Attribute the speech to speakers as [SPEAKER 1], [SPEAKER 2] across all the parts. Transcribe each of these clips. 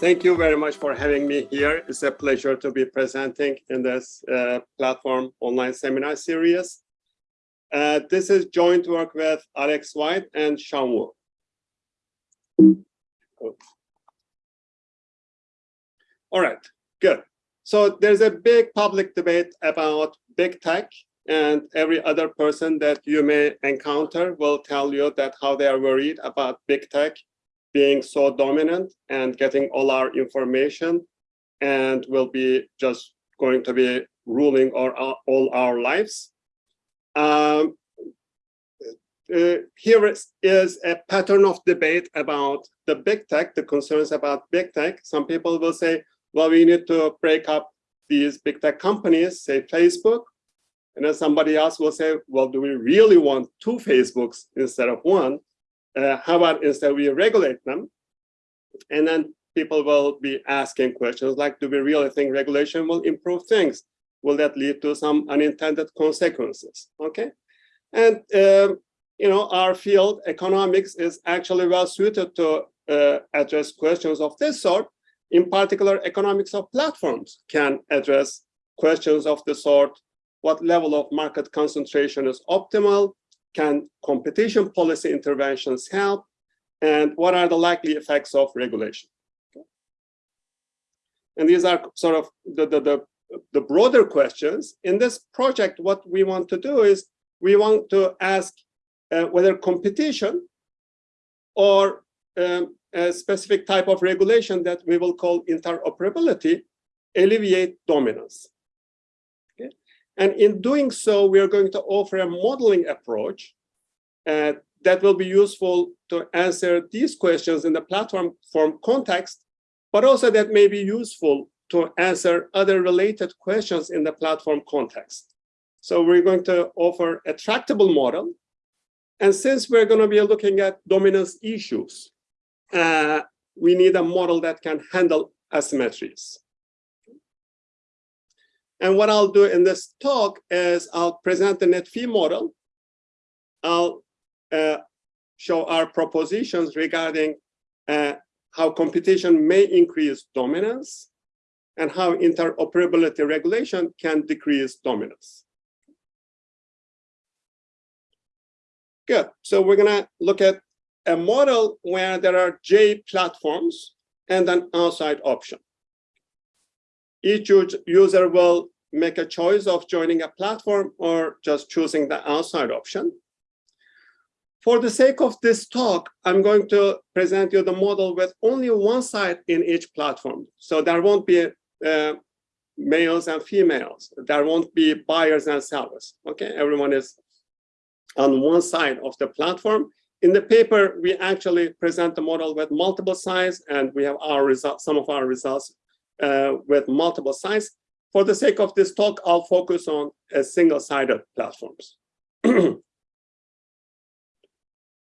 [SPEAKER 1] Thank you very much for having me here. It's a pleasure to be presenting in this uh, platform online seminar series. Uh, this is joint work with Alex White and Sean Wu. All right, good. So there's a big public debate about big tech and every other person that you may encounter will tell you that how they are worried about big tech being so dominant and getting all our information and will be just going to be ruling our, all our lives. Um, uh, here is, is a pattern of debate about the big tech, the concerns about big tech. Some people will say, well, we need to break up these big tech companies, say Facebook. And then somebody else will say, well, do we really want two Facebooks instead of one? Uh, how about instead we regulate them? And then people will be asking questions like, do we really think regulation will improve things? Will that lead to some unintended consequences? Okay. And, um, you know, our field, economics, is actually well suited to uh, address questions of this sort. In particular, economics of platforms can address questions of the sort, what level of market concentration is optimal? Can competition policy interventions help? And what are the likely effects of regulation? And these are sort of the, the, the, the broader questions. In this project, what we want to do is we want to ask uh, whether competition or um, a specific type of regulation that we will call interoperability alleviate dominance. And in doing so, we are going to offer a modeling approach uh, that will be useful to answer these questions in the platform form context, but also that may be useful to answer other related questions in the platform context. So we're going to offer a tractable model. And since we're going to be looking at dominance issues, uh, we need a model that can handle asymmetries. And what I'll do in this talk is I'll present the net fee model. I'll uh, show our propositions regarding uh, how competition may increase dominance and how interoperability regulation can decrease dominance. Good. So we're going to look at a model where there are J platforms and an outside option. Each user will make a choice of joining a platform or just choosing the outside option. For the sake of this talk, I'm going to present you the model with only one side in each platform. So there won't be uh, males and females. There won't be buyers and sellers. Okay, everyone is on one side of the platform. In the paper, we actually present the model with multiple sides, and we have our results, some of our results uh, with multiple sides. For the sake of this talk, I'll focus on a single-sided platforms.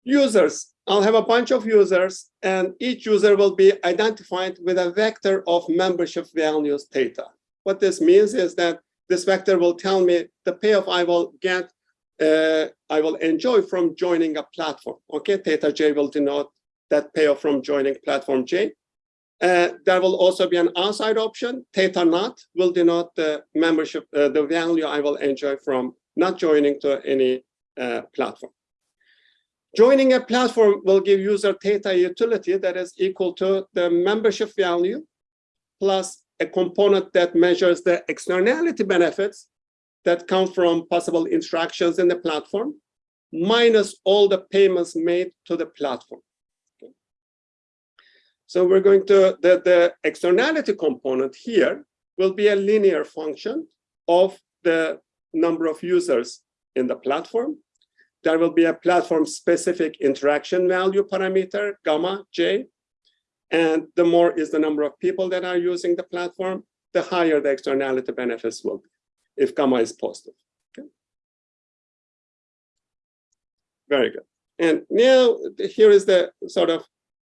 [SPEAKER 1] users, I'll have a bunch of users, and each user will be identified with a vector of membership values theta. What this means is that this vector will tell me the payoff I will get uh, I will enjoy from joining a platform. Okay, theta j will denote that payoff from joining platform j. Uh, there will also be an outside option. Theta not will denote the membership, uh, the value I will enjoy from not joining to any uh, platform. Joining a platform will give user theta utility that is equal to the membership value plus a component that measures the externality benefits that come from possible interactions in the platform, minus all the payments made to the platform. So we're going to, the, the externality component here will be a linear function of the number of users in the platform. There will be a platform-specific interaction value parameter, gamma j, and the more is the number of people that are using the platform, the higher the externality benefits will be if gamma is positive. Okay. Very good. And now here is the sort of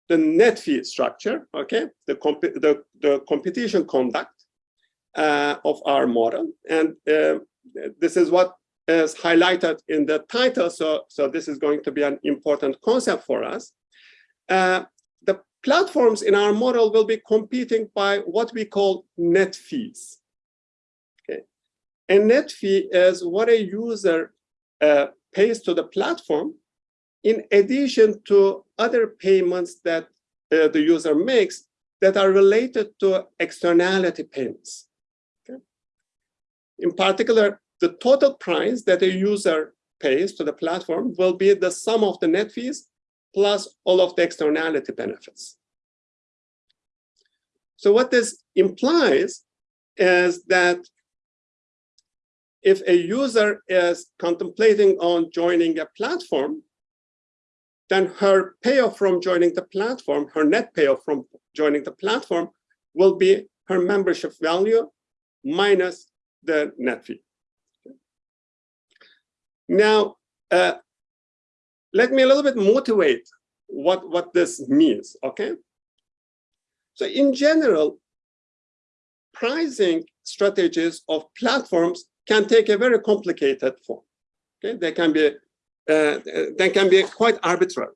[SPEAKER 1] the net fee structure, okay, the, comp the, the competition conduct uh, of our model. And uh, this is what is highlighted in the title. So, so this is going to be an important concept for us. Uh, the platforms in our model will be competing by what we call net fees. Okay. A net fee is what a user uh, pays to the platform in addition to other payments that uh, the user makes that are related to externality payments. Okay. In particular, the total price that a user pays to the platform will be the sum of the net fees plus all of the externality benefits. So what this implies is that if a user is contemplating on joining a platform, then her payoff from joining the platform, her net payoff from joining the platform will be her membership value minus the net fee. Now, uh, let me a little bit motivate what, what this means, okay? So in general, pricing strategies of platforms can take a very complicated form. Okay, they can be uh, they can be quite arbitrary.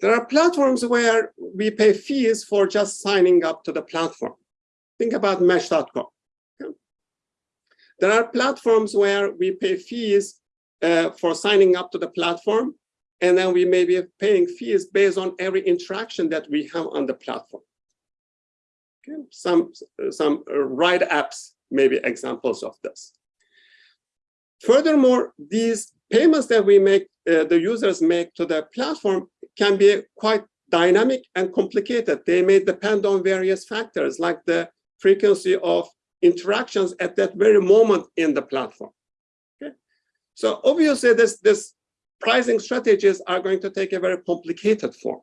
[SPEAKER 1] There are platforms where we pay fees for just signing up to the platform. Think about Match.com. Okay? There are platforms where we pay fees uh, for signing up to the platform, and then we may be paying fees based on every interaction that we have on the platform. Okay? Some, some ride apps may be examples of this. Furthermore, these payments that we make, uh, the users make to the platform can be quite dynamic and complicated. They may depend on various factors like the frequency of interactions at that very moment in the platform. Okay? So obviously this, this pricing strategies are going to take a very complicated form.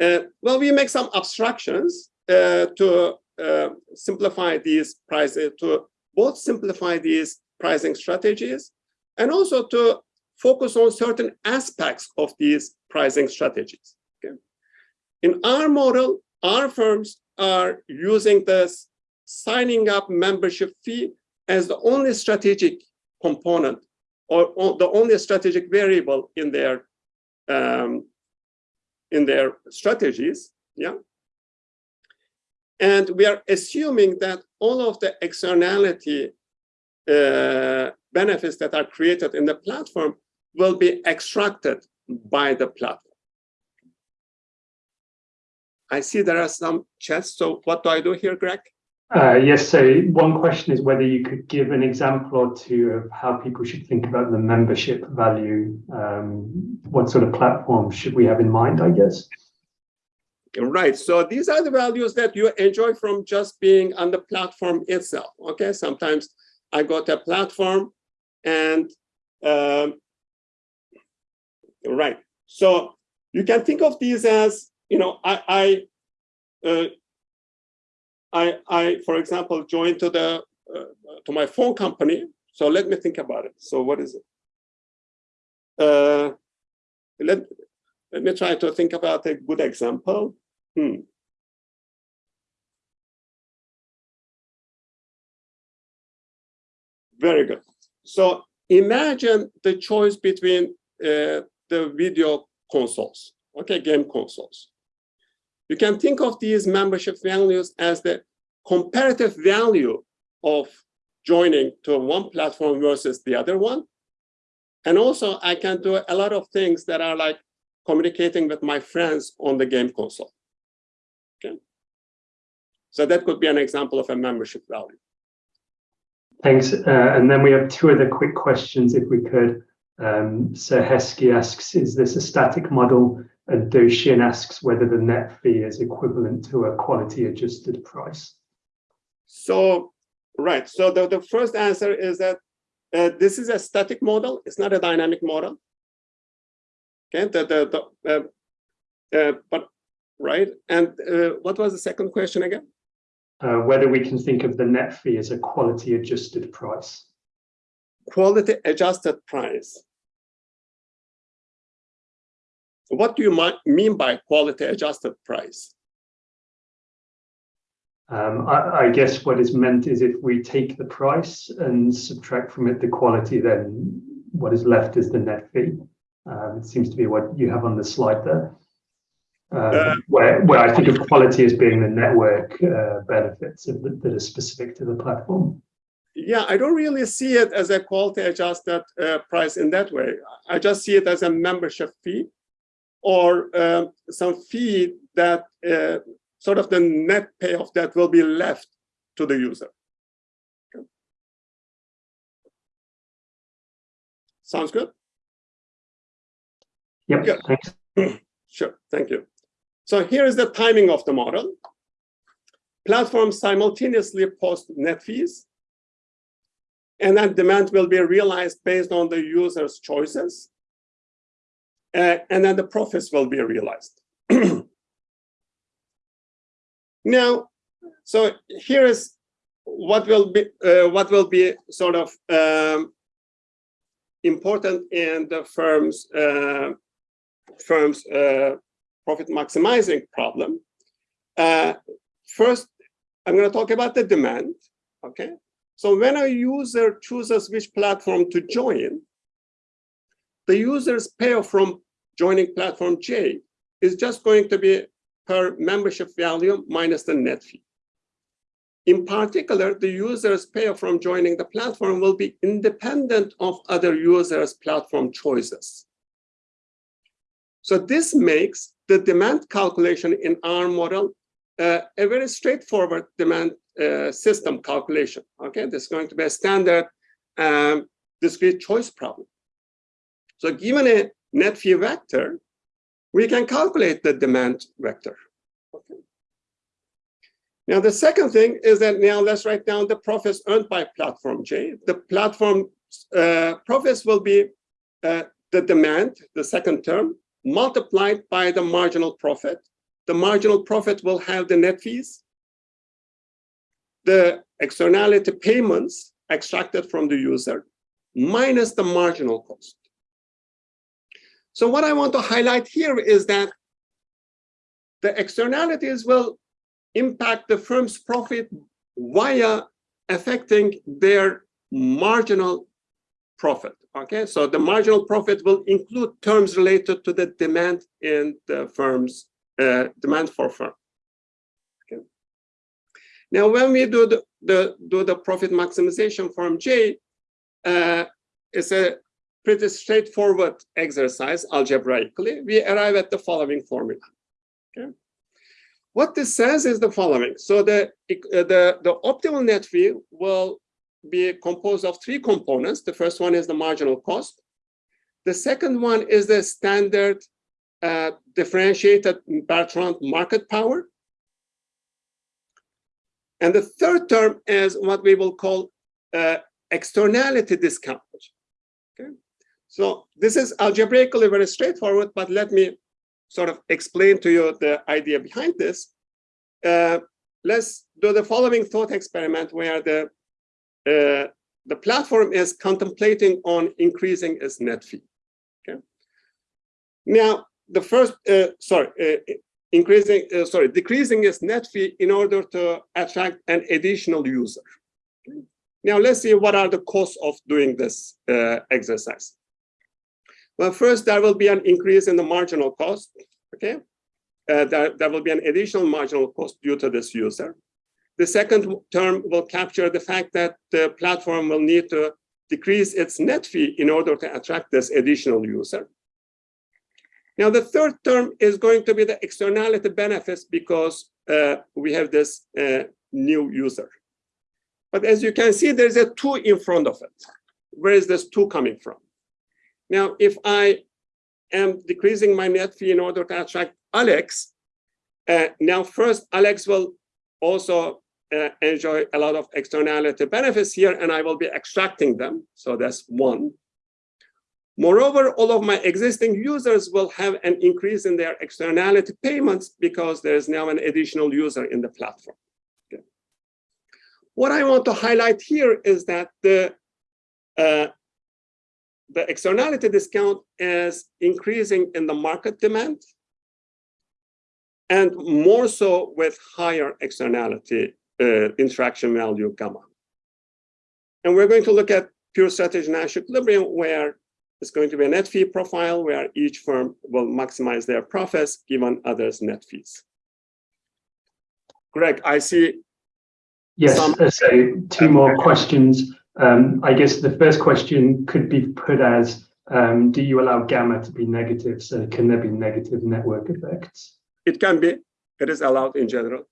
[SPEAKER 1] Uh, well, we make some abstractions uh, to uh, simplify these prices, to both simplify these pricing strategies and also to focus on certain aspects of these pricing strategies. Okay? In our model, our firms are using this signing up membership fee as the only strategic component or, the only strategic variable in their um, in their strategies. Yeah. And we are assuming that all of the externality uh, benefits that are created in the platform will be extracted by the platform. I see there are some chats. So what do I do here, Greg?
[SPEAKER 2] Uh, yes, so one question is whether you could give an example or two of how people should think about the membership value. Um, what sort of platform should we have in mind, I guess?
[SPEAKER 1] Right, so these are the values that you enjoy from just being on the platform itself, okay? Sometimes I got a platform and um, right. So you can think of these as, you know, I, I, uh, I, I, for example, joined to the uh, to my phone company. So let me think about it. So what is it? Uh, let let me try to think about a good example. Hmm. Very good. So imagine the choice between uh, the video consoles, okay, game consoles. You can think of these membership values as the comparative value of joining to one platform versus the other one. And also I can do a lot of things that are like communicating with my friends on the game console. Okay. So that could be an example of a membership value.
[SPEAKER 2] Thanks. Uh, and then we have two other quick questions, if we could. Um, so Heski asks, is this a static model? And Doh-Shin asks whether the net fee is equivalent to a quality adjusted price.
[SPEAKER 1] So, right. So the, the first answer is that uh, this is a static model. It's not a dynamic model. Okay, the, the, the uh, uh, but right. And uh, what was the second question again?
[SPEAKER 2] Uh, whether we can think of the net fee as a quality adjusted price.
[SPEAKER 1] Quality adjusted price. What do you mean by quality adjusted price?
[SPEAKER 2] Um, I, I, guess what is meant is if we take the price and subtract from it the quality, then what is left is the net fee. Um, it seems to be what you have on the slide there. Um,
[SPEAKER 1] Uh,
[SPEAKER 2] where, where I think of quality as being the network uh, benefits the, that are specific to the platform.
[SPEAKER 1] Yeah, I don't really see it as a quality adjusted uh, price in that way. I just see it as a membership fee or um, some fee that uh, sort of the net payoff that will be left to the user. Okay. Sounds good?
[SPEAKER 2] Yep, thanks.
[SPEAKER 1] Sure, thank you. So here is the timing of the model. Platforms simultaneously post net fees, and then demand will be realized based on the user's choices, uh, and then the profits will be realized. now, so here is what will be uh, what will be sort of um, important in the firm's uh, firm's uh, profit maximizing problem. Uh, first, I'm going to talk about the demand. Okay, so when a user chooses which platform to join, the user's payoff from joining platform J is just going to be per membership value minus the net fee. In particular, the user's payoff from joining the platform will be independent of other users' platform choices. So this makes the demand calculation in our model uh, a very straightforward demand uh, system calculation. Okay, this is going to be a standard um, discrete choice problem. So given a net fee vector, we can calculate the demand vector. Okay. Now, the second thing is that now let's write down the profits earned by platform J. The platform uh, profits will be uh, the demand, the second term, multiplied by the marginal profit. The marginal profit will have the net fees, the externality payments extracted from the user, minus the marginal cost. So what I want to highlight here is that the externalities will impact the firm's profit via affecting their marginal profit. Okay, so the marginal profit will include terms related to the demand in the firm's uh, demand for firm. Okay. Now, when we do the, the do the profit maximization form J, uh, it's a pretty straightforward exercise algebraically. We arrive at the following formula. Okay. What this says is the following. So the, uh, the, the optimal net fee will be composed of three components. The first one is the marginal cost. The second one is the standard uh, differentiated Bertrand market power. And the third term is what we will call uh, externality discount. Okay, so this is algebraically very straightforward, but let me sort of explain to you the idea behind this. Uh, let's do the following thought experiment where the uh, the platform is contemplating on increasing its net fee. Okay. Now, the first, uh, sorry, uh, increasing, uh, sorry, decreasing its net fee in order to attract an additional user. Now, let's see what are the costs of doing this uh, exercise. Well, first, there will be an increase in the marginal cost. Okay, uh, there, there will be an additional marginal cost due to this user. The second term will capture the fact that the platform will need to decrease its net fee in order to attract this additional user. Now, the third term is going to be the externality benefits because uh, we have this uh, new user. But as you can see, there's a two in front of it. Where is this two coming from? Now, if I am decreasing my net fee in order to attract Alex, uh, now first Alex will also uh, enjoy a lot of externality benefits here, and I will be extracting them. So that's one. Moreover, all of my existing users will have an increase in their externality payments because there's now an additional user in the platform. Okay. What I want to highlight here is that the uh, the externality discount is increasing in the market demand and more so with higher externality uh, interaction value gamma. And we're going to look at pure strategy Nash equilibrium where it's going to be a net fee profile where each firm will maximize their profits given others' net fees. Greg, I see
[SPEAKER 2] Yes,
[SPEAKER 1] Some-
[SPEAKER 2] uh, so two more questions. Um, I guess the first question could be put as, um, do you allow gamma to be negative? So can there be negative network effects?
[SPEAKER 1] it can be, it is allowed in general,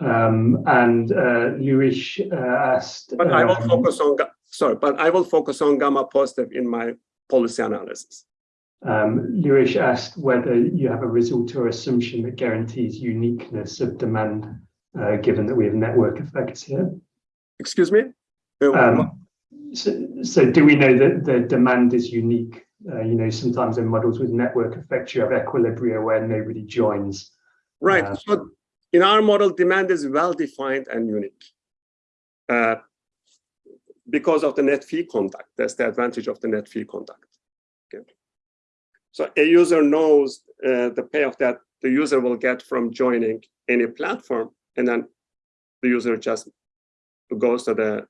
[SPEAKER 2] Um, and uh, Luis uh, asked,
[SPEAKER 1] but I will
[SPEAKER 2] um,
[SPEAKER 1] focus on, sorry, but I will focus on gamma positive in my policy analysis.
[SPEAKER 2] um, Luis asked whether you have a result or assumption that guarantees uniqueness of demand, uh, given that we have network effects here.
[SPEAKER 1] Excuse me?
[SPEAKER 2] Um, so, so do we know that the demand is unique? Uh, you know, sometimes in models with network effects, you have equilibria where nobody joins.
[SPEAKER 1] Right,
[SPEAKER 2] uh,
[SPEAKER 1] so in our model, demand is well-defined and unique. Uh, Because of the net fee conduct, that's the advantage of the net fee conduct. Okay. So a user knows uh, the payoff that the user will get from joining any platform, and then the user just goes to the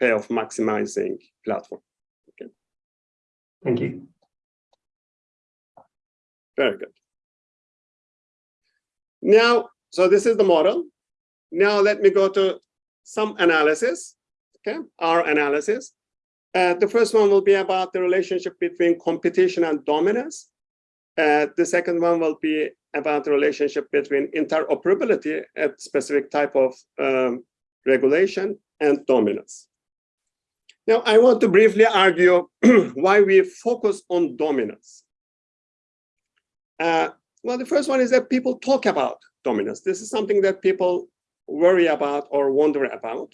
[SPEAKER 1] payoff maximizing platform. Okay.
[SPEAKER 2] Thank you.
[SPEAKER 1] Very good. Now, so this is the model. Now let me go to some analysis, okay, our analysis. Uh, the first one will be about the relationship between competition and dominance. Uh, the second one will be about the relationship between interoperability at specific type of um, regulation and dominance. Now, I want to briefly argue why we focus on dominance. Uh, well, the first one is that people talk about dominance. This is something that people worry about or wonder about.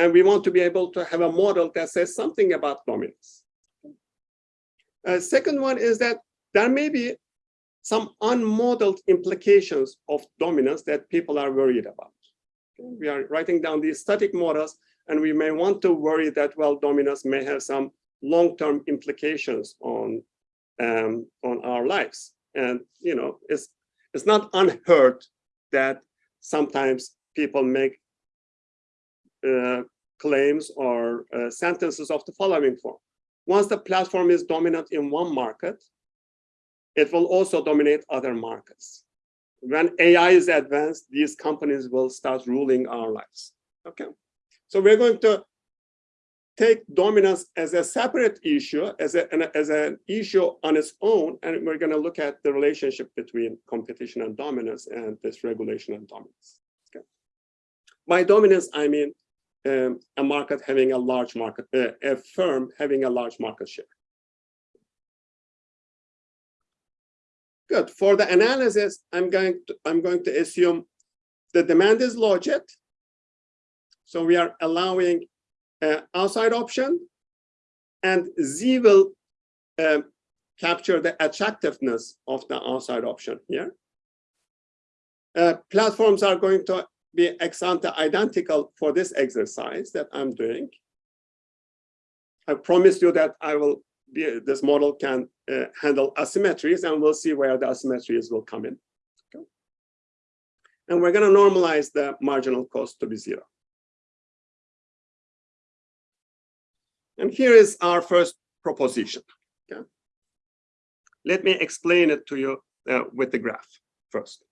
[SPEAKER 1] And we want to be able to have a model that says something about dominance. Uh, second one is that there may be some unmodeled implications of dominance that people are worried about. We are writing down these static models, and we may want to worry that, well, dominance may have some long-term implications on um, on our lives. And you know, it's it's not unheard that sometimes people make uh, claims or uh, sentences of the following form. Once the platform is dominant in one market, it will also dominate other markets. When AI is advanced, these companies will start ruling our lives. Okay, so we're going to take dominance as a separate issue, as, a, an, as an issue on its own, and we're going to look at the relationship between competition and dominance and this regulation and dominance. Okay. By dominance, I mean um, a market having a large market, uh, a firm having a large market share. Good. For the analysis, I'm going to I'm going to assume the demand is logit. So we are allowing uh, outside option, and Z will uh, capture the attractiveness of the outside option here. Uh, platforms are going to be ex ante identical for this exercise that I'm doing. I promise you that I will be, this model can uh, handle asymmetries and we'll see where the asymmetries will come in. Okay. And we're going to normalize the marginal cost to be zero. And here is our first proposition. Okay? Let me explain it to you uh, with the graph first.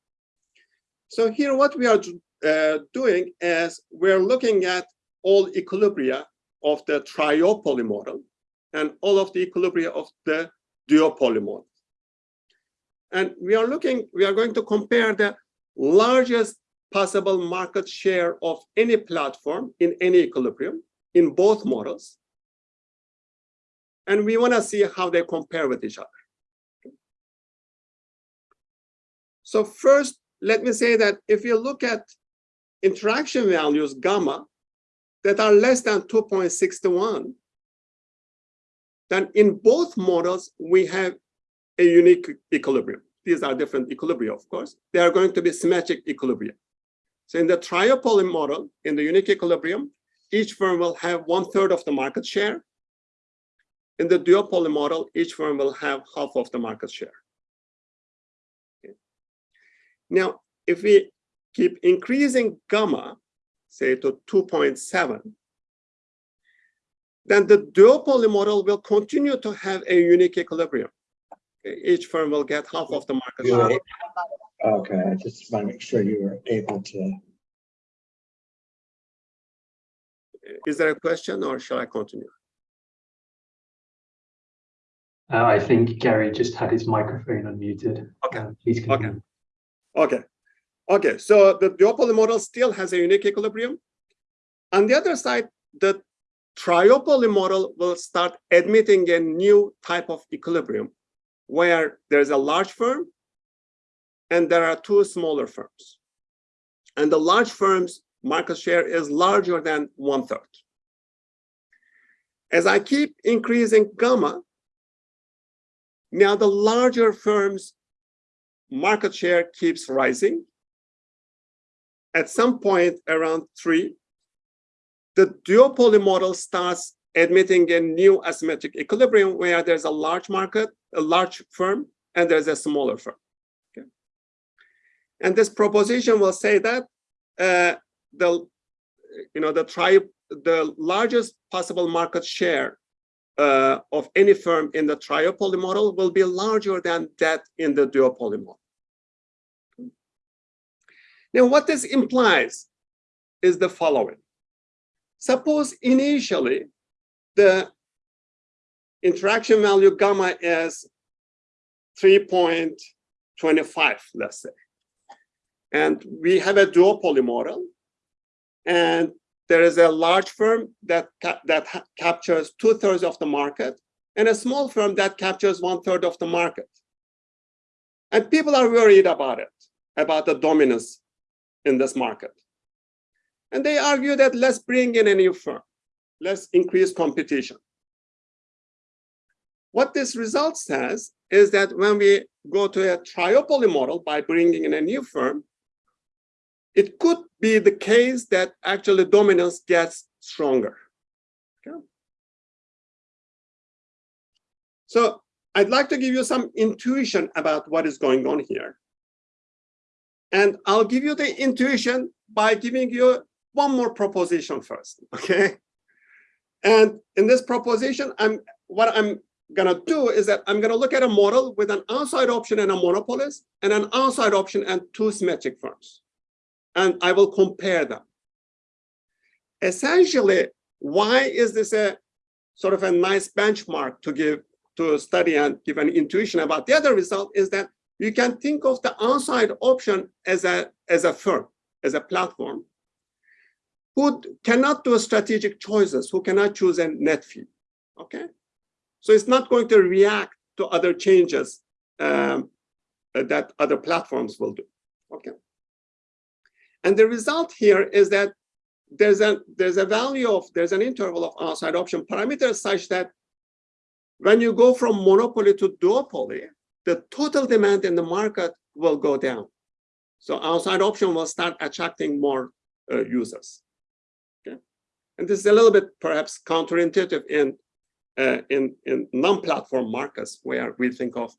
[SPEAKER 1] So here what we are uh, doing is we're looking at all equilibria of the triopoly model and all of the equilibria of the duopoly model. And we are looking, we are going to compare the largest possible market share of any platform in any equilibrium in both models and we want to see how they compare with each other. So first, let me say that if you look at interaction values gamma that are less than 2.61, then in both models, we have a unique equilibrium. These are different equilibria, of course. They are going to be symmetric equilibria. So in the triopoly model, in the unique equilibrium, each firm will have one third of the market share in the duopoly model, each firm will have half of the market share. Okay. Now, if we keep increasing gamma, say to 2.7, then the duopoly model will continue to have a unique equilibrium. Okay, Each firm will get half of the market share.
[SPEAKER 3] Okay, I just want to make sure you were able to,
[SPEAKER 1] Is there a question or shall I continue?
[SPEAKER 2] Uh, I think Gary just had his microphone unmuted.
[SPEAKER 1] Okay,
[SPEAKER 2] Uh, Please continue.
[SPEAKER 1] Okay, okay, so the duopoly model still has a unique equilibrium. On the other side, the triopoly model will start admitting a new type of equilibrium where there's a large firm and there are two smaller firms. And the large firms market share is larger than one third. As I keep increasing gamma, now the larger firms market share keeps rising. At some point around three, the duopoly model starts admitting a new asymmetric equilibrium where there's a large market, a large firm, and there's a smaller firm. Okay. And this proposition will say that uh, the, you know, the tri the largest possible market share uh, of any firm in the triopoly model will be larger than that in the duopoly model. Now, what this implies is the following. Suppose initially the interaction value gamma is 3.25, let's say. And we have a duopoly model. And there is a large firm that, ca that captures two thirds of the market and a small firm that captures one third of the market. And people are worried about it, about the dominance in this market. And they argue that let's bring in a new firm, let's increase competition. What this result says is that when we go to a triopoly model by bringing in a new firm, it could be the case that actually dominance gets stronger. Okay. So I'd like to give you some intuition about what is going on here. And I'll give you the intuition by giving you one more proposition first, okay? And in this proposition, I'm what I'm gonna do is that I'm gonna look at a model with an outside option and a monopolist, and an outside option and two symmetric firms. And I will compare them. Essentially, why is this a sort of a nice benchmark to give to study and give an intuition about the other result is that you can think of the outside option as a as a firm, as a platform, who cannot do strategic choices, who cannot choose a net fee. Okay, so it's not going to react to other changes um, that other platforms will do. Okay, and the result here is that there's a there's a value of there's an interval of outside option parameters such that when you go from monopoly to duopoly, the total demand in the market will go down. So outside option will start attracting more uh, users. Okay, and this is a little bit perhaps counterintuitive in uh, in in non-platform markets where we think of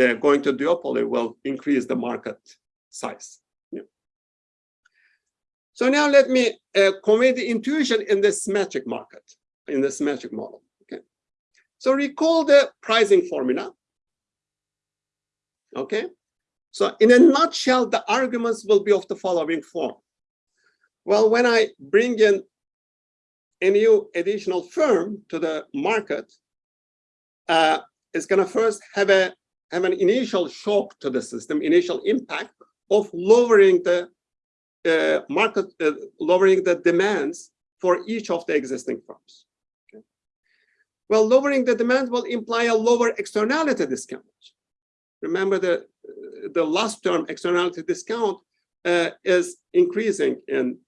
[SPEAKER 1] uh, going to duopoly will increase the market size. So now let me uh, convey the intuition in the symmetric market, in the symmetric model. Okay, so recall the pricing formula. Okay, so in a nutshell, the arguments will be of the following form. Well, when I bring in a new additional firm to the market, uh, it's going to first have a have an initial shock to the system, initial impact of lowering the uh, market, uh, lowering the demands for each of the existing firms. Okay. Well, lowering the demand will imply a lower externality discount. Remember the the last term externality discount uh, is increasing in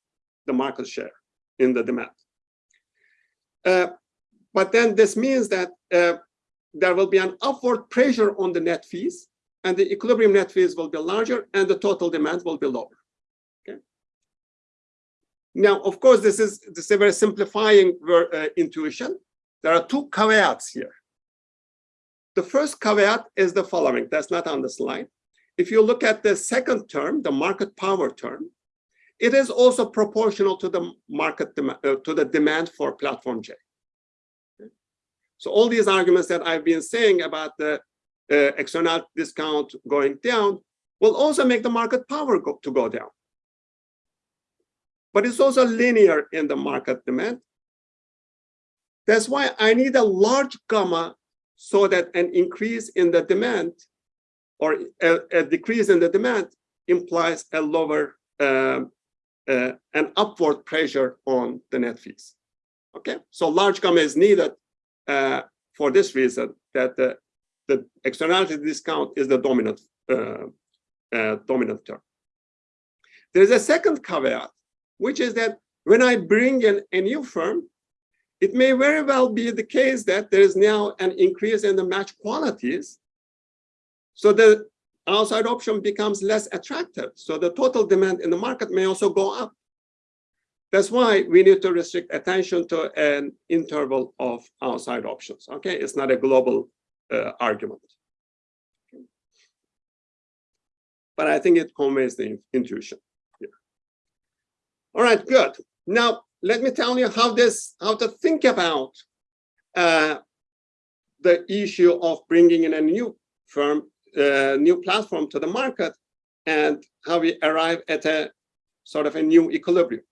[SPEAKER 1] the market share in the demand. Uh, but then this means that uh, there will be an upward pressure on the net fees and the equilibrium net fees will be larger and the total demand will be lower. Okay. Now, of course, this is, this is a very simplifying uh, intuition. There are two caveats here. The first caveat is the following, that's not on the slide. If you look at the second term, the market power term, it is also proportional to the market uh, to the demand for platform J. So all these arguments that I've been saying about the uh, external discount going down will also make the market power go, to go down. But it's also linear in the market demand. That's why I need a large gamma so that an increase in the demand or a, a decrease in the demand implies a lower, um, uh, an upward pressure on the net fees. Okay, so large gamma is needed uh, for this reason that the, the externality discount is the dominant uh, uh, dominant term. There's a second caveat, which is that when I bring in a new firm, it may very well be the case that there is now an increase in the match qualities. So the outside option becomes less attractive. So the total demand in the market may also go up. That's why we need to restrict attention to an interval of outside options. Okay, it's not a global uh, argument. But I think it conveys the intuition. All right, good. Now let me tell you how this, how to think about uh, the issue of bringing in a new firm, uh, new platform to the market, and how we arrive at a sort of a new equilibrium.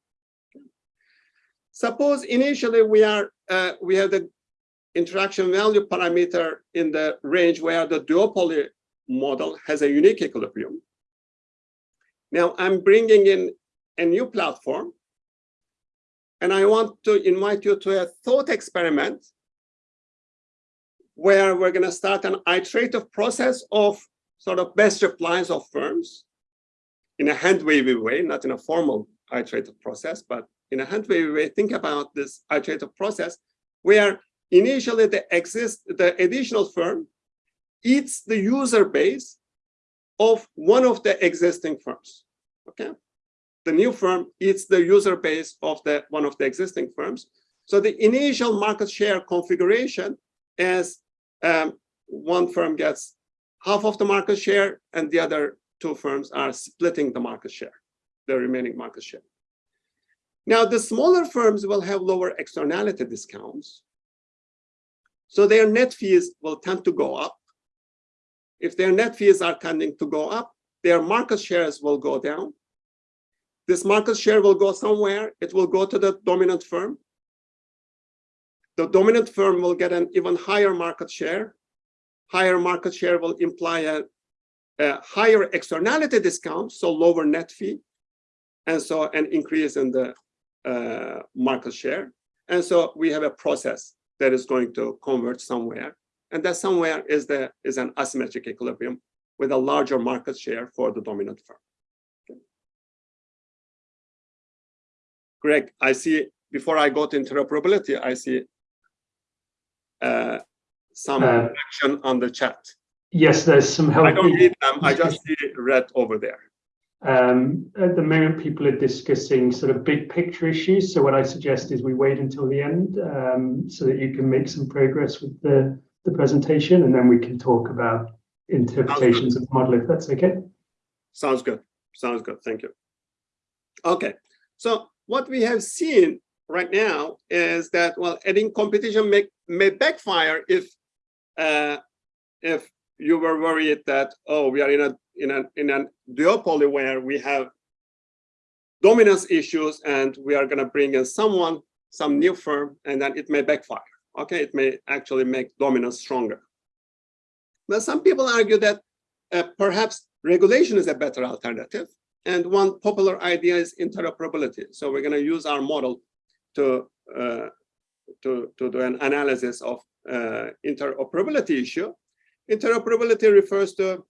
[SPEAKER 1] Suppose initially we are uh, we have the interaction value parameter in the range where the duopoly model has a unique equilibrium. Now I'm bringing in a new platform and I want to invite you to a thought experiment where we're going to start an iterative process of sort of best replies of firms in a hand-wavy way, not in a formal iterative process, but in a hand-wavy way, think about this iterative process where initially the exist the additional firm eats the user base of one of the existing firms. Okay the new firm eats the user base of the one of the existing firms. So the initial market share configuration is um, one firm gets half of the market share and the other two firms are splitting the market share, the remaining market share. Now, the smaller firms will have lower externality discounts. So their net fees will tend to go up. If their net fees are tending to go up, their market shares will go down. This market share will go somewhere. It will go to the dominant firm. The dominant firm will get an even higher market share. Higher market share will imply a, a higher externality discount, so lower net fee, and so an increase in the uh, market share. And so we have a process that is going to converge somewhere. And that somewhere is, the, is an asymmetric equilibrium with a larger market share for the dominant firm. Greg, I see, before I go to interoperability, I see uh, some
[SPEAKER 2] Uh,
[SPEAKER 1] action on the chat.
[SPEAKER 2] Yes, there's some help.
[SPEAKER 1] I don't read them, I just see red over there.
[SPEAKER 2] Um, at the moment, people are discussing sort of big picture issues. So what I suggest is we wait until the end um, so that you can make some progress with the, the presentation and then we can talk about interpretations of the model if that's okay.
[SPEAKER 1] Sounds good, sounds good, thank you. Okay, so what we have seen right now is that, well, adding competition may, may backfire if uh, if you were worried that, oh, we are in a in a in a duopoly where we have dominance issues and we are going to bring in someone, some new firm, and then it may backfire. Okay, it may actually make dominance stronger. But some people argue that uh, perhaps regulation is a better alternative. And one popular idea is interoperability. So we're going to use our model to, uh, to, to do an analysis of uh, interoperability issue. Interoperability refers to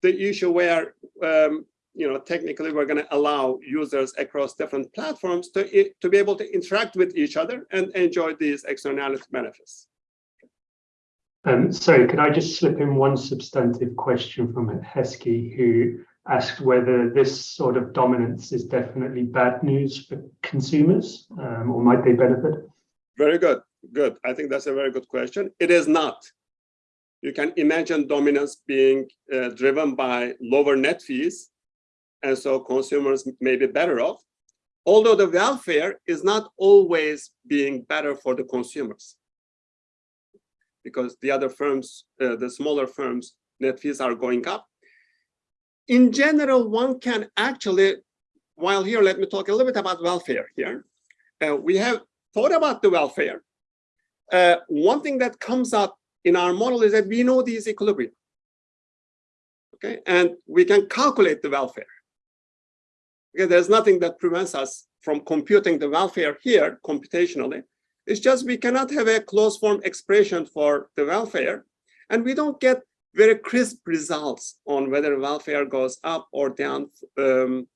[SPEAKER 1] the issue where, um, you know, technically we're going to allow users across different platforms to, to be able to interact with each other and enjoy these externality benefits.
[SPEAKER 2] Um, sorry, could I just slip in one substantive question from Heski, who asked whether this sort of dominance is definitely bad news for consumers, um, or might they benefit?
[SPEAKER 1] Very good, good. I think that's a very good question. It is not. You can imagine dominance being uh, driven by lower net fees, and so consumers may be better off, although the welfare is not always being better for the consumers. because the other firms, uh, the smaller firms, net fees are going up. In general, one can actually, while here, let me talk a little bit about welfare here. Uh, we have thought about the welfare. Uh, one thing that comes up in our model is that we know these equilibrium. Okay, and we can calculate the welfare. Okay, there's nothing that prevents us from computing the welfare here computationally. It's just we cannot have a closed form expression for the welfare, and we don't get very crisp results on whether welfare goes up or down. Um,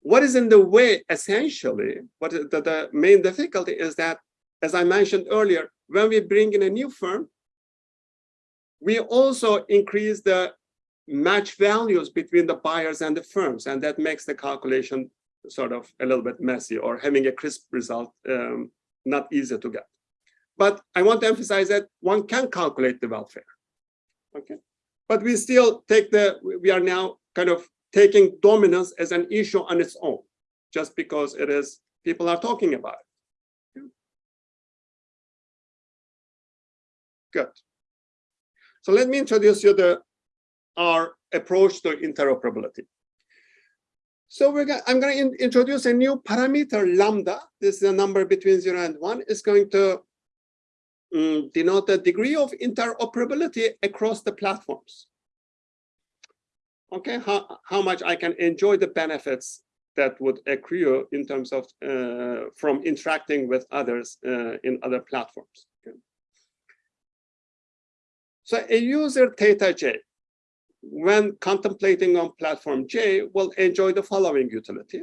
[SPEAKER 1] what is in the way, essentially, what the, the main difficulty is that, as I mentioned earlier, when we bring in a new firm, we also increase the match values between the buyers and the firms, and that makes the calculation sort of a little bit messy or having a crisp result um, not easy to get. But I want to emphasize that one can calculate the welfare. Okay, but we still take the we are now kind of taking dominance as an issue on its own, just because it is people are talking about it. Good. So let me introduce you the our approach to interoperability. So we're going, I'm going to introduce a new parameter lambda. This is a number between zero and one. It's going to um, denote the degree of interoperability across the platforms. Okay, how, how much I can enjoy the benefits that would accrue in terms of uh, from interacting with others uh, in other platforms. Okay. So a user theta j when contemplating on platform J will enjoy the following utility.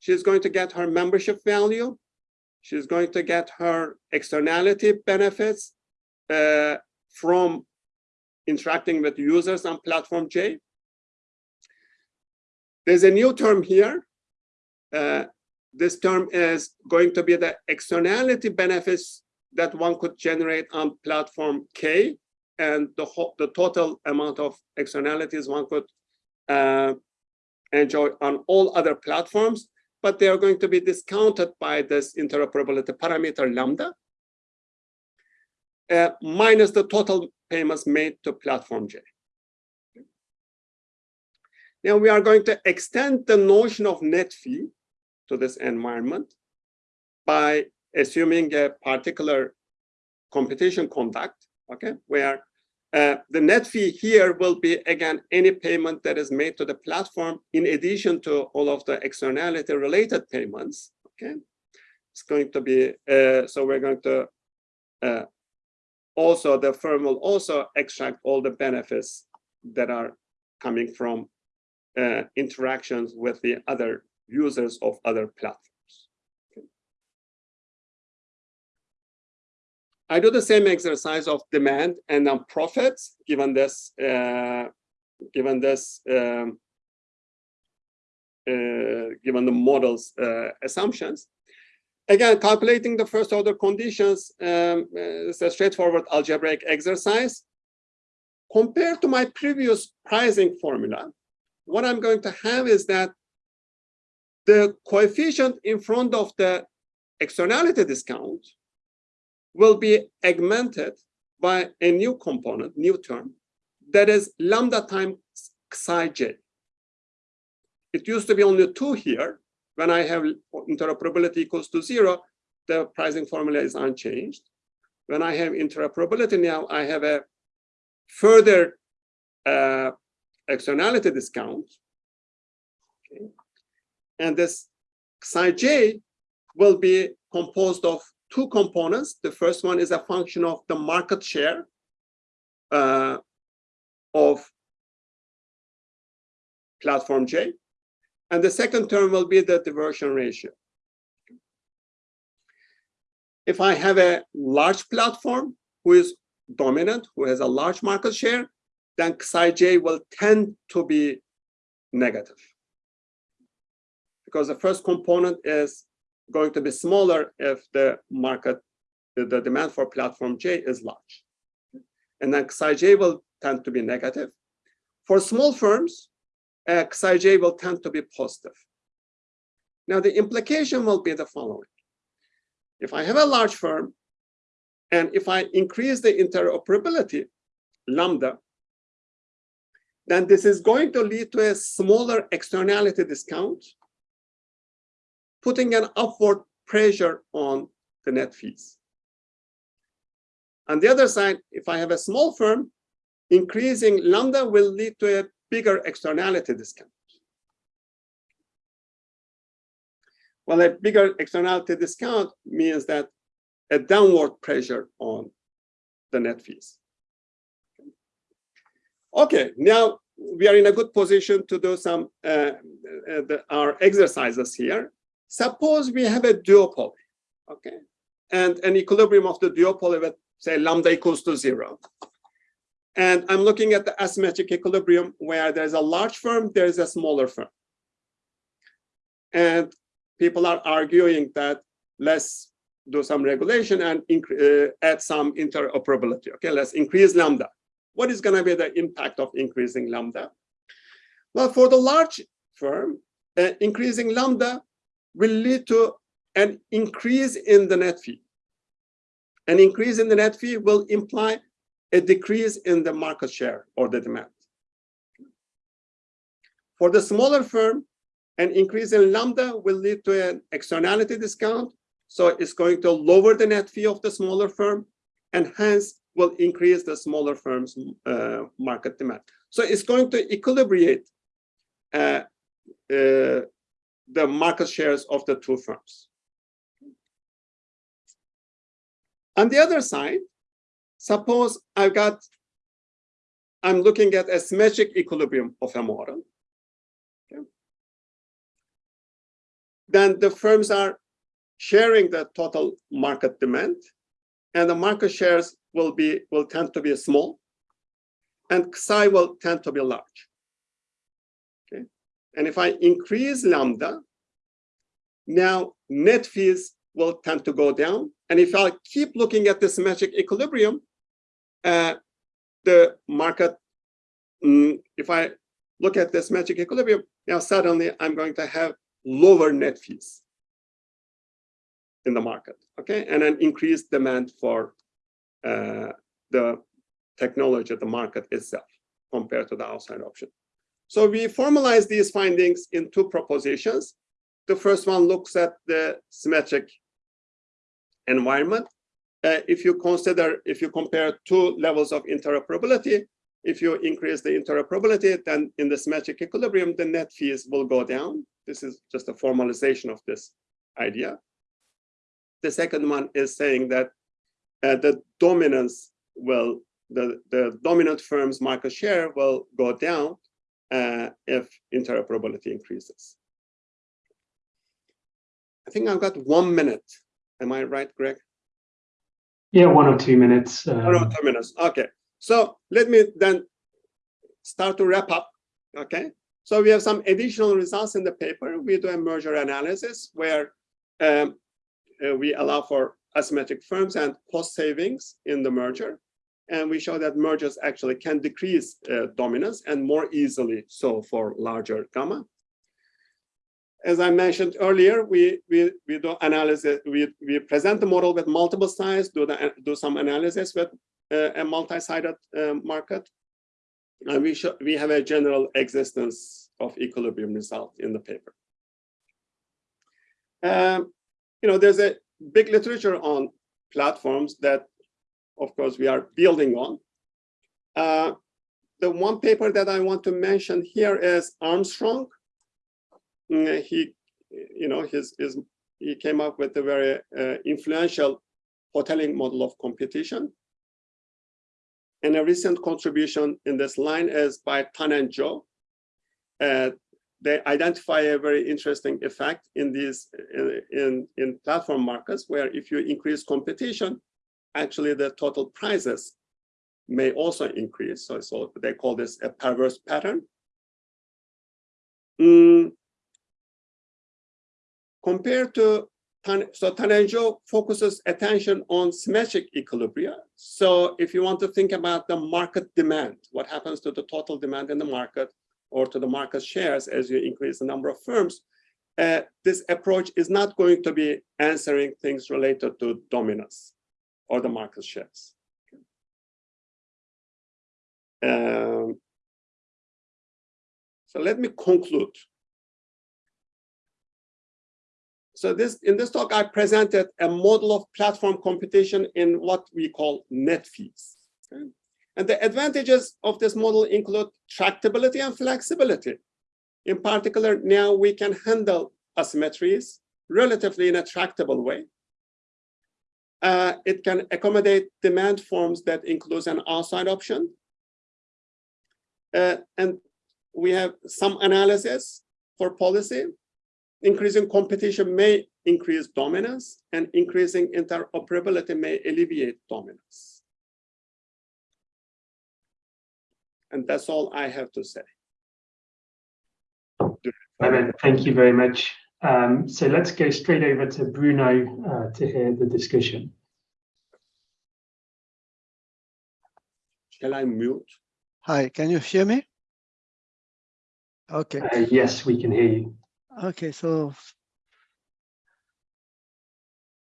[SPEAKER 1] She's going to get her membership value. She's going to get her externality benefits uh, from interacting with users on platform J. There's a new term here. Uh, this term is going to be the externality benefits that one could generate on platform K and the, the total amount of externalities one could uh, enjoy on all other platforms, but they are going to be discounted by this interoperability parameter lambda, uh, minus the total payments made to platform J. Now we are going to extend the notion of net fee to this environment by assuming a particular competition conduct okay, where uh, the net fee here will be, again, any payment that is made to the platform in addition to all of the externality related payments, okay? It's going to be, uh, so we're going to, uh, also the firm will also extract all the benefits that are coming from uh, interactions with the other users of other platforms. I do the same exercise of demand and then profits given this uh, given this um, uh, given the model's uh, assumptions. Again, calculating the first order conditions um, is a straightforward algebraic exercise. Compared to my previous pricing formula, what I'm going to have is that the coefficient in front of the externality discount will be augmented by a new component, new term, that is lambda times psi j. It used to be only two here. When I have interoperability equals to zero, the pricing formula is unchanged. When I have interoperability now, I have a further uh, externality discount. Okay. And this psi j will be composed of two components. The first one is a function of the market share uh, of platform J. And the second term will be the diversion ratio. If I have a large platform who is dominant, who has a large market share, then psi j will tend to be negative. Because the first component is going to be smaller if the market, the demand for platform J is large. And then psi J will tend to be negative. For small firms, uh, psi J will tend to be positive. Now, the implication will be the following. If I have a large firm And if I increase the interoperability, lambda, then this is going to lead to a smaller externality discount, putting an upward pressure on the net fees. On the other side, if I have a small firm, increasing lambda will lead to a bigger externality discount. Well, a bigger externality discount means that a downward pressure on the net fees. Okay, now we are in a good position to do some uh, uh, the, our exercises here. Suppose we have a duopoly, okay, and an equilibrium of the duopoly with say lambda equals to zero. And I'm looking at the asymmetric equilibrium where there's a large firm, there's a smaller firm. And people are arguing that let's do some regulation and uh, add some interoperability. Okay, let's increase lambda. What is going to be the impact of increasing lambda? Well, for the large firm, uh, increasing lambda will lead to an increase in the net fee. An increase in the net fee will imply a decrease in the market share or the demand. For the smaller firm, an increase in lambda will lead to an externality discount. So it's going to lower the net fee of the smaller firm and hence will increase the smaller firm's uh, market demand. So it's going to equilibrate uh, uh, the market shares of the two firms. On the other side, suppose I've got, I'm looking at a symmetric equilibrium of a model. Okay. Then the firms are sharing the total market demand and the market shares will be will tend to be small and psi will tend to be large. And if I increase lambda, now net fees will tend to go down. And if I keep looking at this magic equilibrium, uh, the market, mm, if I look at this magic equilibrium, now suddenly I'm going to have lower net fees in the market, okay? And an increased demand for uh, the technology, of the market itself, compared to the outside option. So we formalize these findings in two propositions. The first one looks at the symmetric environment. Uh, if you consider, if you compare two levels of interoperability, if you increase the interoperability, then in the symmetric equilibrium, the net fees will go down. This is just a formalization of this idea. The second one is saying that uh, the dominance will, the, the dominant firm's market share will go down uh, if interoperability increases. I think I've got one minute. Am I right, Greg?
[SPEAKER 2] Yeah, one or two minutes. Um...
[SPEAKER 1] One or two minutes. Okay. So let me then start to wrap up. Okay. So we have some additional results in the paper. We do a merger analysis where um, uh, we allow for asymmetric firms and cost savings in the merger. And we show that mergers actually can decrease uh, dominance and more easily so for larger gamma. As I mentioned earlier, we, we, we do analysis, we, we present the model with multiple sides, do, the, do some analysis with uh, a multi-sided uh, market. And we, show, we have a general existence of equilibrium result in the paper. Um, you know, there's a big literature on platforms that, of course, we are building on. Uh, the one paper that I want to mention here is Armstrong. Mm, he, you know, his, his he came up with a very uh, influential Hotelling model of competition. And a recent contribution in this line is by Tan and Zhou. Uh, they identify a very interesting effect in these in, in, in platform markets where if you increase competition, actually the total prices may also increase. So, so they call this a perverse pattern. Mm. Compared to so Tan and Zhou focuses attention on symmetric equilibria. So if you want to think about the market demand, what happens to the total demand in the market, or to the market shares as you increase the number of firms, uh, this approach is not going to be answering things related to dominance. Or the market shares. Um, so let me conclude. So this in this talk, I presented a model of platform competition in what we call net fees. okay? And the advantages of this model include tractability and flexibility. In particular, now we can handle asymmetries relatively in a tractable way. Uh, it can accommodate demand forms that includes an outside option. Uh, and we have some analysis for policy. Increasing competition may increase dominance and increasing interoperability may alleviate dominance. And that's all I have to say.
[SPEAKER 2] Thank you very much. Um, so let's go straight over to Bruno uh, to hear the discussion.
[SPEAKER 1] Shall I mute?
[SPEAKER 4] Hi, can you hear me? Okay,
[SPEAKER 2] Uh, yes, we can hear you.
[SPEAKER 4] okay, so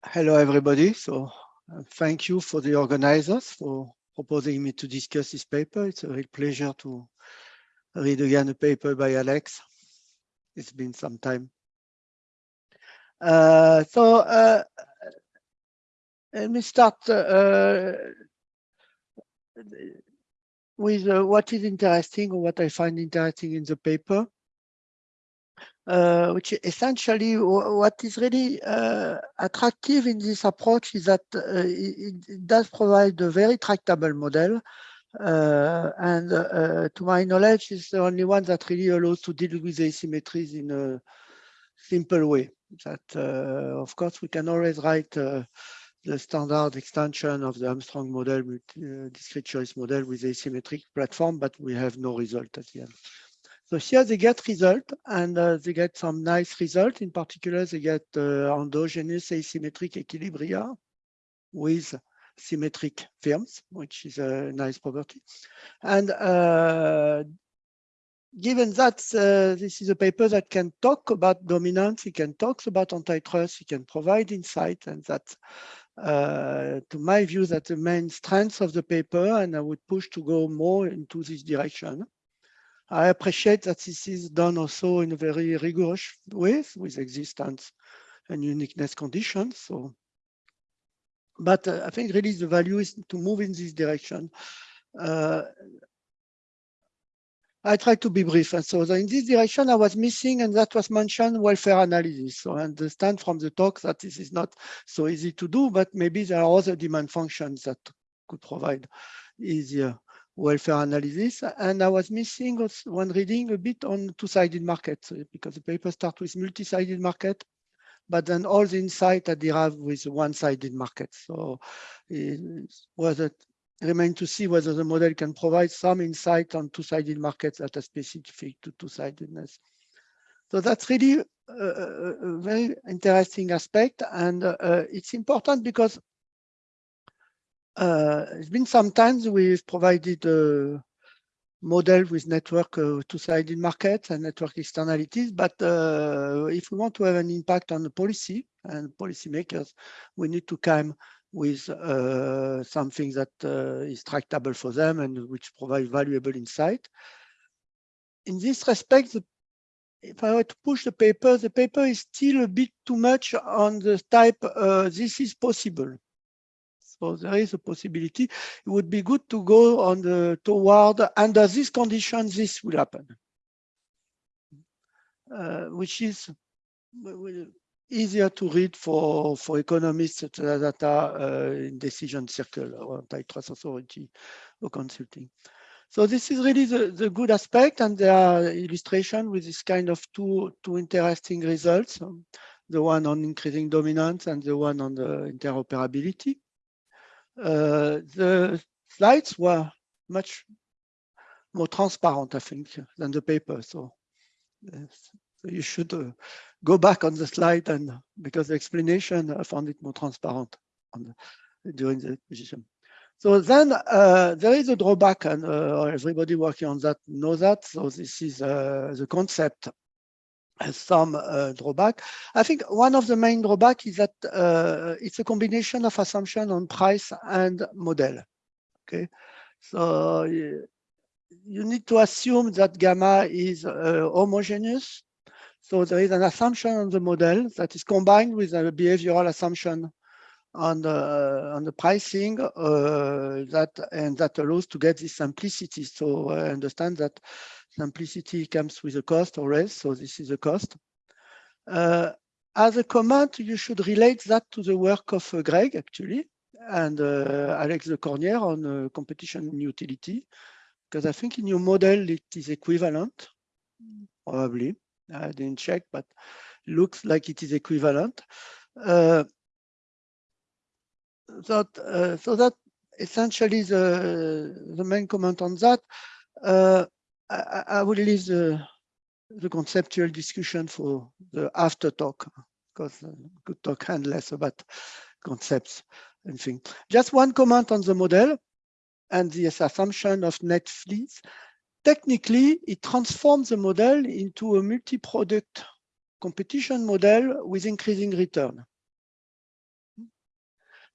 [SPEAKER 4] hello, everybody. So uh, thank you for the organizers for proposing me to discuss this paper. It's a real pleasure to read again a paper by Alex. It's been some time. Uh, so uh, let me start uh, with uh, what is interesting or what I find interesting in the paper, uh, which essentially what is really uh, attractive in this approach is that uh, it, it does provide a very tractable model. Uh, and uh, to my knowledge, it's the only one that really allows to deal with asymmetries in a simple way. That, of course, we can always write the standard extension of the Armstrong model with uh, discrete choice model with asymmetric platform, but we have no result at the end. So here they get result and uh, they get some nice result. In particular, they get uh, endogenous asymmetric equilibria with symmetric firms, which is a nice property. And uh, given that uh, this is a paper that can talk about dominance, it can talk about antitrust, it can provide insight, and that, uh, to my view, that the main strength of the paper, and I would push to go more into this direction. I appreciate that this is done also in a very rigorous way with existence and uniqueness conditions. So, but uh, I think really the value is to move in this direction. Uh, I try to be brief. And so in this direction, I was missing, and that was mentioned welfare analysis. So I understand from the talk that this is not so easy to do, but maybe there are other demand functions that could provide easier welfare analysis. And I was missing when reading a bit on two-sided markets, because the paper starts with multi-sided market, but then all the insight are derived with one-sided market. So it was it remain to see whether the model can provide some insight on two-sided markets that are specific to two-sidedness. So that's really a, a, very interesting aspect. And uh, it's important because uh, it's been some times we've provided a model with network uh, two-sided markets and network externalities. But uh, if we want to have an impact on the policy and policymakers, we need to come with uh, something that uh, is tractable for them and which provide valuable insight. In this respect, the, if I were to push the paper, the paper is still a bit too much on the type, uh, this is possible. So there is a possibility. It would be good to go on the toward under these conditions, this will happen, uh, which is easier to read for, for economists that are uh, in decision circle or antitrust authority or consulting. So this is really the, the good aspect and there are illustration with this kind of two, two interesting results. Um, the one on increasing dominance and the one on the interoperability. Uh, the slides were much more transparent, I think, than the paper. So, so you should uh, go back on the slide and because the explanation, I found it more transparent the, during the exposition. So then uh, there is a drawback and uh, everybody working on that knows that. So this is uh, the concept has some uh, drawback. I think one of the main drawback is that uh, it's a combination of assumption on price and model. Okay, so you, need to assume that gamma is uh, homogeneous. So there is an assumption on the model that is combined with a behavioral assumption on the on the pricing uh, that and that allows to get this simplicity. So I understand that simplicity comes with a cost or else. So this is a cost. Uh, as a comment, you should relate that to the work of uh, Greg actually and uh, Alex de Cornière on uh, competition utility, because I think in your model it is equivalent, probably. I didn't check, but looks like it is equivalent. Uh, that uh, so that essentially the the main comment on that. Uh, I, I will leave the the conceptual discussion for the after talk because uh, could talk endless about concepts and things. Just one comment on the model and this assumption of net fees. Technically, it transforms the model into a multi-product competition model with increasing return.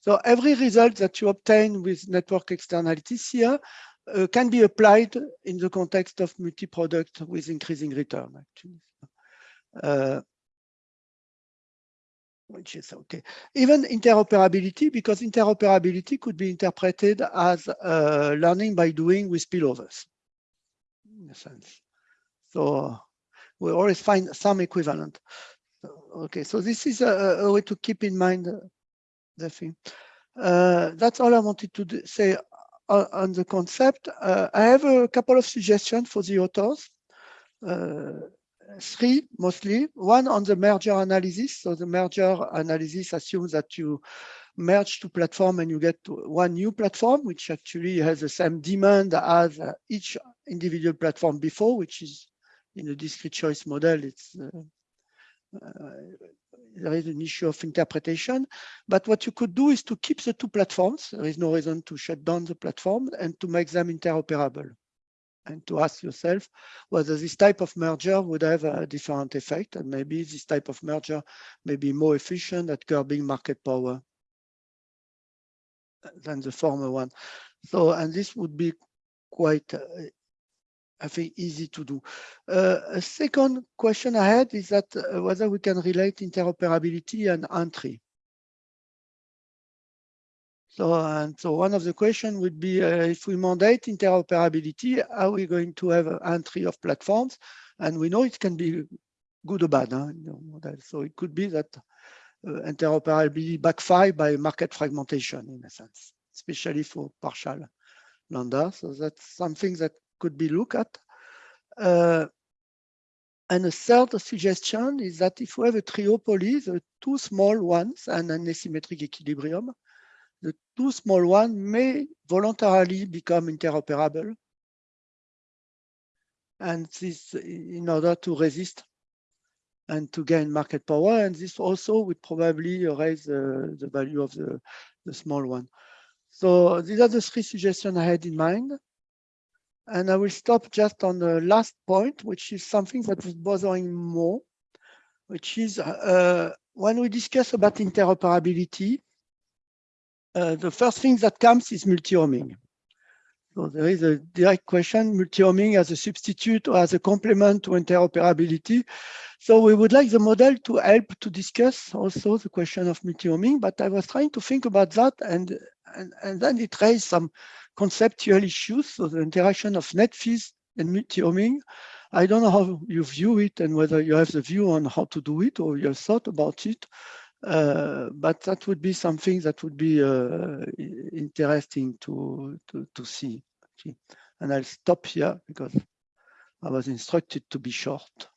[SPEAKER 4] So every result that you obtain with network externalities here uh, can be applied in the context of multi-product with increasing return, actually. Uh, which is okay. Even interoperability, because interoperability could be interpreted as uh, learning by doing with spillovers, in a sense. So we always find some equivalent. Okay, so this is a, a way to keep in mind the thing. Uh, that's all I wanted to say on, on, the concept. Uh, I have a couple of suggestions for the authors. Uh, three mostly. One on the merger analysis. So the merger analysis assumes that you merge two platform and you get one new platform, which actually has the same demand as each individual platform before, which is in a discrete choice model. It's uh, uh, there is an issue of interpretation. But what you could do is to keep the two platforms. There is no reason to shut down the platform and to make them interoperable and to ask yourself whether this type of merger would have a different effect and maybe this type of merger may be more efficient at curbing market power than the former one. So, and this would be quite, uh, I think, easy to do. Uh, a second question I had is that uh, whether we can relate interoperability and entry. So, and so one of the questions would be uh, if we mandate interoperability, are we going to have an entry of platforms? And we know it can be good or bad. Huh? So it could be that interoperability backfire by market fragmentation in a sense, especially for partial lambda. So that's something that could be looked at. Uh, and a third suggestion is that if we have a triopoly, the two small ones and an asymmetric equilibrium, the two small ones may voluntarily become interoperable. And this in order to resist and to gain market power. And this also would probably raise uh, the value of the, the small one. So these are the three suggestions I had in mind. And I will stop just on the last point, which is something that was bothering more, which is uh, when we discuss about interoperability, uh, the first thing that comes is multi-homing. So there is a direct question, multi-homing as a substitute or as a complement to interoperability. So we would like the model to help to discuss also the question of multi-homing, but I was trying to think about that and, and, and then it raised some conceptual issues. So the interaction of net fees and multi-homing. I don't know how you view it and whether you have the view on how to do it or your thought about it. Uh, but that would be something that would be uh, interesting to, to, to see. And I'll stop here because I was instructed to be short.